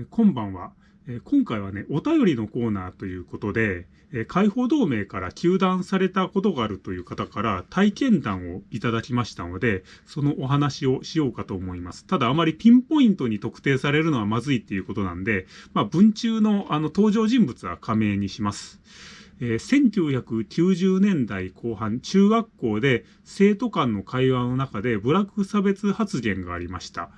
えこんばんは。え今回はね、お便りのコーナーということで、え解放同盟から休断されたことがあるという方から体験談をいただきましたので、そのお話をしようかと思います。ただあまりピンポイントに特定されるのはまずいっていうことなんで、まあ文中のあの登場人物は加盟にします。えー、1990年代後半、中学校で生徒間の会話の中でブラック差別発言がありました。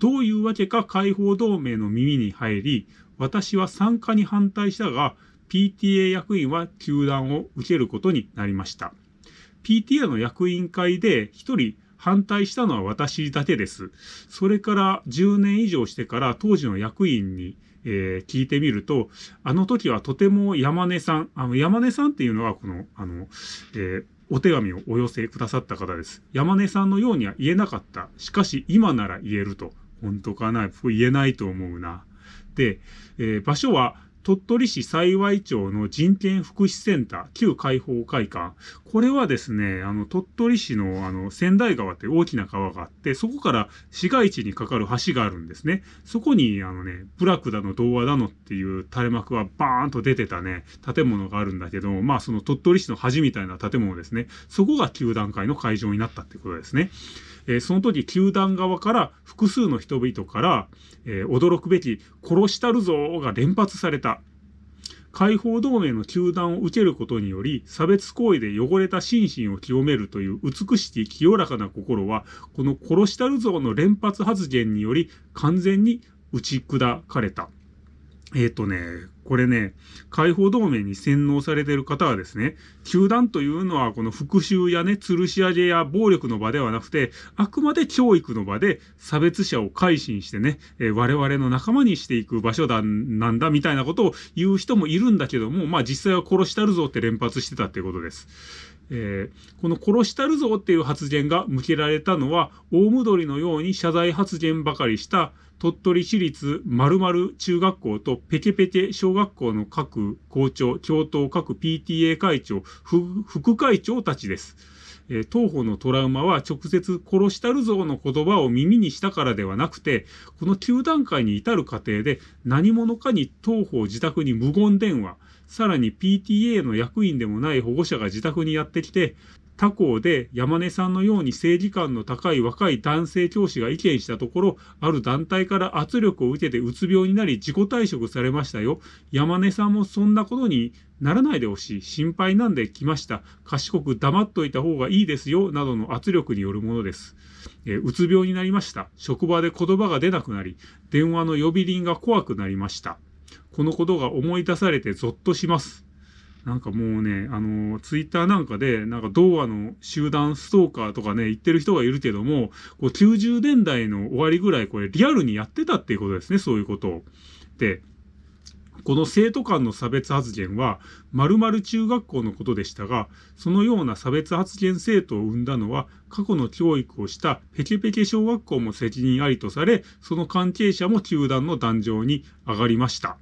どういうわけか解放同盟の耳に入り、私は参加に反対したが、PTA 役員は休団を受けることになりました。PTA の役員会で一人反対したのは私だけです。それから10年以上してから当時の役員にえー、聞いてみると、あの時はとても山根さん、あの山根さんっていうのはこの、あの、えー、お手紙をお寄せくださった方です。山根さんのようには言えなかった。しかし今なら言えると。本当かな？言えないと思うな。で、えー、場所は鳥取市幸町の人権福祉センター、旧解放会館。これはですね、あの、鳥取市の、あの、仙台川って大きな川があって、そこから市街地に架かる橋があるんですね。そこに、あのね、プラクだの、童話だのっていう垂れ幕がバーンと出てたね、建物があるんだけど、まあ、その鳥取市の橋みたいな建物ですね。そこが旧段階の会場になったってことですね。えー、その時、球団側から複数の人々から、えー、驚くべき殺したるぞが連発された。解放同盟の球団を受けることにより、差別行為で汚れた心身を清めるという美しき清らかな心は、この殺したるぞの連発発言により完全に打ち砕かれた。えっ、とね、これね、解放同盟に洗脳されてる方はですね、球団というのはこの復讐やね、吊るし上げや暴力の場ではなくて、あくまで教育の場で差別者を改心してね、えー、我々の仲間にしていく場所だ、なんだ、みたいなことを言う人もいるんだけども、まあ実際は殺したるぞって連発してたってことです。えー、この殺したるぞっていう発言が向けられたのは、大戻りのように謝罪発言ばかりした鳥取市立〇〇中学校とペケペケ小学校の各校長、教頭各 PTA 会長、副会長たちです。え、当方のトラウマは直接殺したるぞの言葉を耳にしたからではなくて、この9段階に至る過程で何者かに当方自宅に無言電話、さらに PTA の役員でもない保護者が自宅にやってきて、他校で山根さんのように正義感の高い若い男性教師が意見したところ、ある団体から圧力を受けてうつ病になり自己退職されましたよ。山根さんもそんなことにならないでほしい。心配なんで来ました。賢く黙っといた方がいいですよ。などの圧力によるものです。え、うつ病になりました。職場で言葉が出なくなり、電話の呼び鈴が怖くなりました。このことが思い出されてゾッとします。なんかもうね、あの、ツイッターなんかで、なんか童話の集団ストーカーとかね、言ってる人がいるけども、こう90年代の終わりぐらいこれリアルにやってたっていうことですね、そういうことを。で、この生徒間の差別発言は、〇〇中学校のことでしたが、そのような差別発言生徒を生んだのは、過去の教育をしたペケペケ小学校も責任ありとされ、その関係者も球団の壇上に上がりました。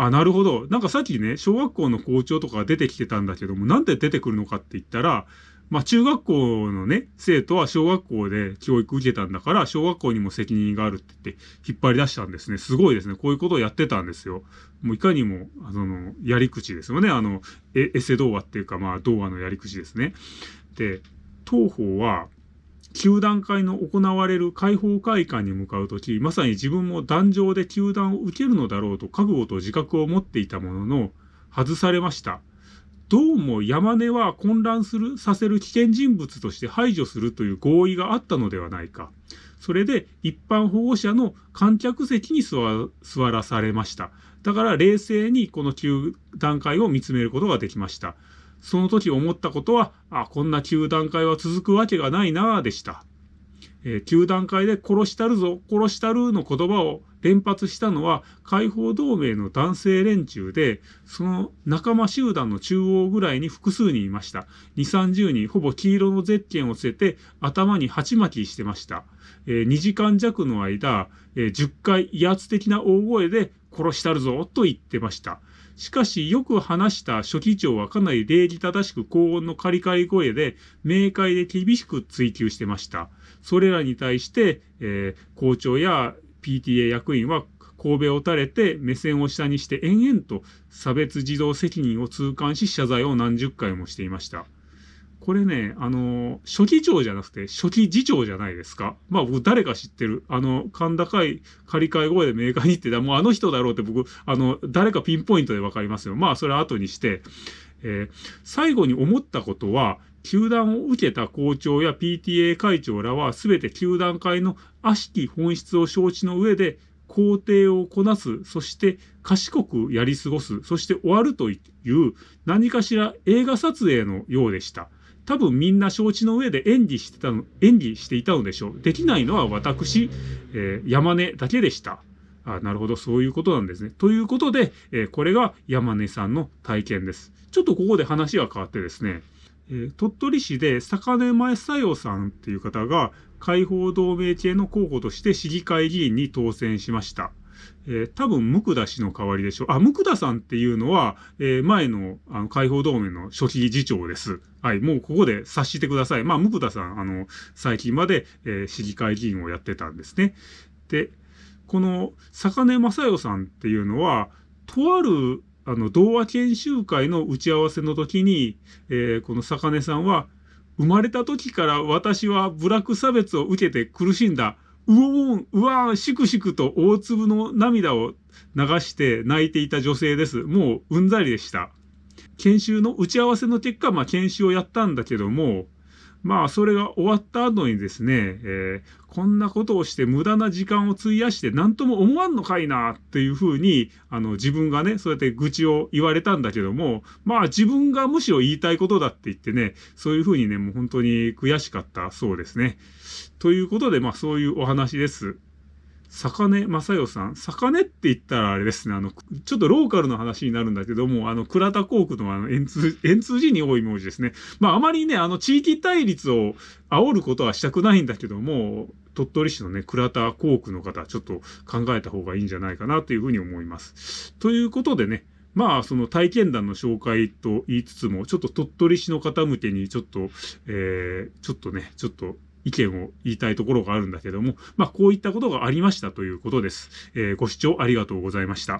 あ、なるほど。なんかさっきね、小学校の校長とか出てきてたんだけども、なんで出てくるのかって言ったら、まあ中学校のね、生徒は小学校で教育受けたんだから、小学校にも責任があるって言って引っ張り出したんですね。すごいですね。こういうことをやってたんですよ。もういかにも、あの、やり口ですよね。あの、エセ童話っていうか、まあ童話のやり口ですね。で、当方は、球団会の行われる解放会館に向かうとき、まさに自分も壇上で球団を受けるのだろうと覚悟と自覚を持っていたものの、外されました。どうも山根は混乱する、させる危険人物として排除するという合意があったのではないか。それで一般保護者の観客席に座らされました。だから冷静にこの球団会を見つめることができました。その時思ったことは、あ、こんな球団会は続くわけがないなぁでした。えー、球団会で殺したるぞ、殺したるの言葉を連発したのは解放同盟の男性連中で、その仲間集団の中央ぐらいに複数人いました。2、30人、ほぼ黄色のゼッケンを捨てて頭に鉢巻きしてました。えー、2時間弱の間、えー、10回威圧的な大声で殺したるぞと言ってました。しかし、よく話した書記長はかなり礼儀正しく高音のカリカリ声で、明快で厳しく追及してました。それらに対して、えー、校長や PTA 役員は神戸を垂れて目線を下にして延々と差別児童責任を痛感し謝罪を何十回もしていました。これね、あの、初期長じゃなくて初期次長じゃないですか。まあ僕誰か知ってる。あの、甲高い仮替え声でメーカーに行ってた、もうあの人だろうって僕、あの、誰かピンポイントでわかりますよ。まあそれは後にして、えー、最後に思ったことは、球団を受けた校長や PTA 会長らは全て球団会の悪しき本質を承知の上で工程をこなす、そして賢くやり過ごす、そして終わるという何かしら映画撮影のようでした。多分みんな承知の上で演技してたの、演技していたのでしょう。できないのは私、えー、山根だけでした。あなるほど、そういうことなんですね。ということで、えー、これが山根さんの体験です。ちょっとここで話が変わってですね、えー、鳥取市で坂根前佐代さんっていう方が解放同盟系の候補として市議会議員に当選しました。えー、多分、ムクダ氏の代わりでしょう。あ、ムクダさんっていうのは、えー、前の、あの、解放同盟の初期次長です。はい、もうここで察してください。まあ、ムクダさん、あの、最近まで、えー、市議会議員をやってたんですね。で、この、坂根正代さんっていうのは、とある、あの、童話研修会の打ち合わせの時に、えー、この坂根さんは、生まれた時から私は部落差別を受けて苦しんだ。うおん、うわー、しくしくと大粒の涙を流して泣いていた女性です。もううんざりでした。研修の打ち合わせの結果、まあ研修をやったんだけども、まあ、それが終わった後にですね、えー、こんなことをして無駄な時間を費やして何とも思わんのかいなっていうふうに、あの、自分がね、そうやって愚痴を言われたんだけども、まあ自分がむしろ言いたいことだって言ってね、そういうふうにね、もう本当に悔しかったそうですね。ということで、まあそういうお話です。坂根正代さん。坂根って言ったらあれですね、あの、ちょっとローカルの話になるんだけども、あの、倉田航空のあの、円通、円通字に多い文字ですね。まあ、あまりね、あの、地域対立を煽ることはしたくないんだけども、鳥取市のね、倉田航空の方、ちょっと考えた方がいいんじゃないかなというふうに思います。ということでね、まあ、その体験談の紹介と言いつつも、ちょっと鳥取市の方向けに、ちょっと、えー、ちょっとね、ちょっと意見を言いたいところがあるんだけども、まあ、こういったことがありましたということです。えー、ご視聴ありがとうございました。